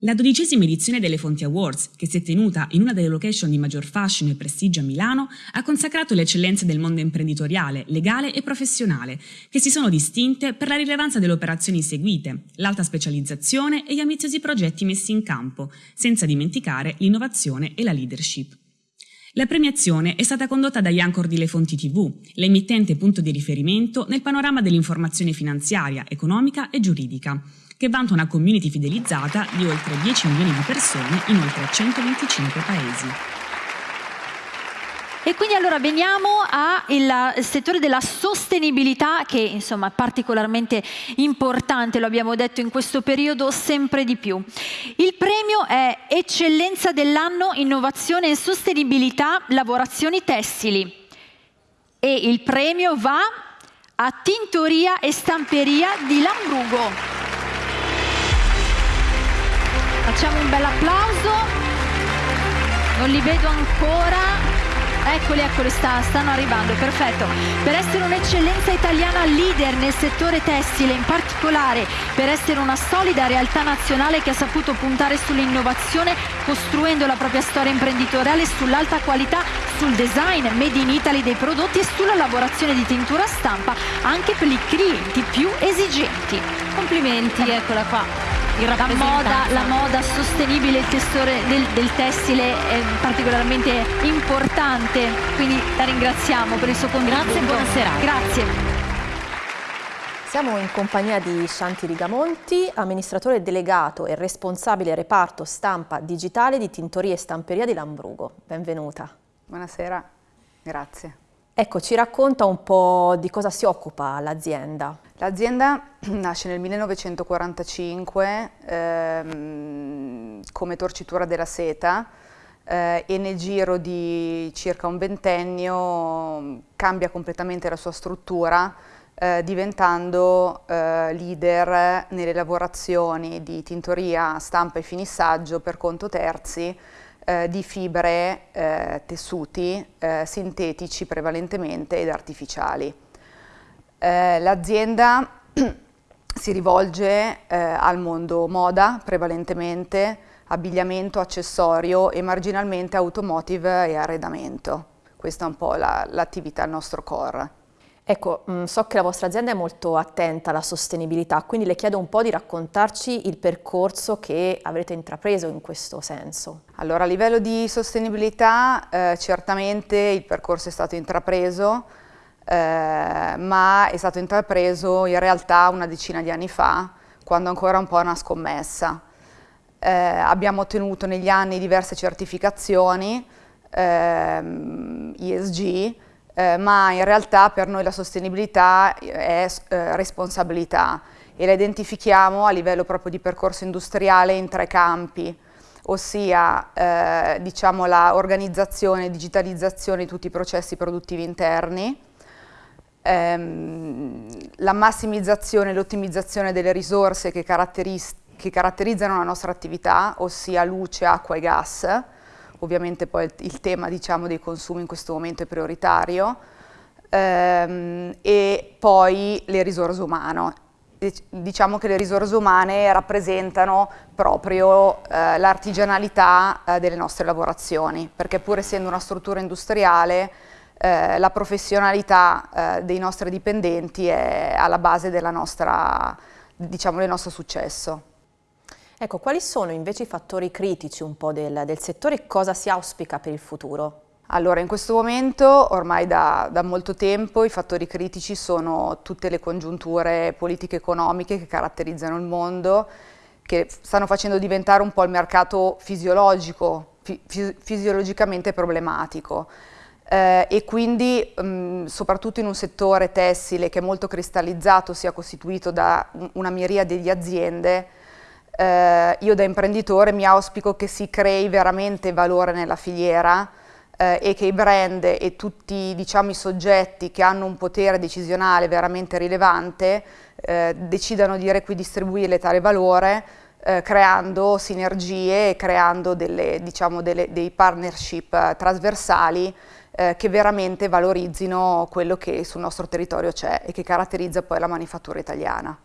La dodicesima edizione delle Fonti Awards, che si è tenuta in una delle location di maggior fascino e prestigio a Milano, ha consacrato le eccellenze del mondo imprenditoriale, legale e professionale, che si sono distinte per la rilevanza delle operazioni seguite, l'alta specializzazione e gli ambiziosi progetti messi in campo, senza dimenticare l'innovazione e la leadership. La premiazione è stata condotta da Iancor di Le Fonti TV, l'emittente punto di riferimento nel panorama dell'informazione finanziaria, economica e giuridica, che vanta una community fidelizzata di oltre 10 milioni di persone in oltre 125 paesi. E quindi allora veniamo al settore della sostenibilità che insomma è particolarmente importante, lo abbiamo detto in questo periodo sempre di più. Il premio è Eccellenza dell'anno Innovazione e Sostenibilità Lavorazioni Tessili e il premio va a Tintoria e Stamperia di Lambrugo. Facciamo un bel applauso. Non li vedo ancora. Eccoli, eccoli, sta, stanno arrivando, perfetto. Per essere un'eccellenza italiana leader nel settore tessile, in particolare per essere una solida realtà nazionale che ha saputo puntare sull'innovazione, costruendo la propria storia imprenditoriale sull'alta qualità, sul design made in Italy dei prodotti e sulla lavorazione di tintura stampa anche per i clienti più esigenti. Complimenti, eccola qua la moda, la moda, sostenibile del, del, tessile è particolarmente importante, quindi la ringraziamo per il suo contributo. Grazie e buonasera. Grazie. Siamo in compagnia di Shanti Rigamonti, amministratore delegato e responsabile reparto stampa digitale di Tintoria e Stamperia di Lambrugo. Benvenuta. Buonasera, grazie. Ecco, ci racconta un po' di cosa si occupa l'azienda. L'azienda nasce nel 1945 ehm, come torcitura della seta eh, e nel giro di circa un ventennio cambia completamente la sua struttura eh, diventando eh, leader nelle lavorazioni di tintoria, stampa e finissaggio per conto terzi eh, di fibre, eh, tessuti eh, sintetici prevalentemente ed artificiali. Eh, l'azienda si rivolge eh, al mondo moda prevalentemente, abbigliamento, accessorio e marginalmente automotive e arredamento. Questa è un po' l'attività, la, il nostro core. Ecco, mm, so che la vostra azienda è molto attenta alla sostenibilità, quindi le chiedo un po' di raccontarci il percorso che avrete intrapreso in questo senso. Allora, a livello di sostenibilità, eh, certamente il percorso è stato intrapreso, eh, ma è stato intrapreso in realtà una decina di anni fa, quando ancora un po' una scommessa. Eh, abbiamo ottenuto negli anni diverse certificazioni, ehm, ESG, eh, ma in realtà per noi la sostenibilità è eh, responsabilità e la identifichiamo a livello proprio di percorso industriale in tre campi, ossia eh, diciamo la organizzazione e digitalizzazione di tutti i processi produttivi interni, ehm, la massimizzazione e l'ottimizzazione delle risorse che, che caratterizzano la nostra attività, ossia luce, acqua e gas, ovviamente poi il, il tema diciamo, dei consumi in questo momento è prioritario, ehm, e poi le risorse umane. Diciamo che le risorse umane rappresentano proprio eh, l'artigianalità eh, delle nostre lavorazioni, perché pur essendo una struttura industriale, eh, la professionalità eh, dei nostri dipendenti è alla base nostra, diciamo, del nostro successo. Ecco, quali sono invece i fattori critici del, del settore e cosa si auspica per il futuro? Allora, in questo momento, ormai da, da, molto tempo, i fattori critici sono tutte le congiunture politiche economiche che caratterizzano il mondo, che stanno facendo diventare un po' il mercato fisiologico, fi, fisiologicamente problematico. Eh, e quindi mh, soprattutto in un settore tessile che è molto cristallizzato, sia costituito da una miriade di aziende, eh, io da imprenditore mi auspico che si crei veramente valore nella filiera eh, e che i brand e tutti diciamo, i soggetti che hanno un potere decisionale veramente rilevante eh, decidano di requidistribuire tale valore eh, creando sinergie e creando delle, diciamo, delle, dei partnership eh, trasversali eh, che veramente valorizzino quello che sul nostro territorio c'è e che caratterizza poi la manifattura italiana.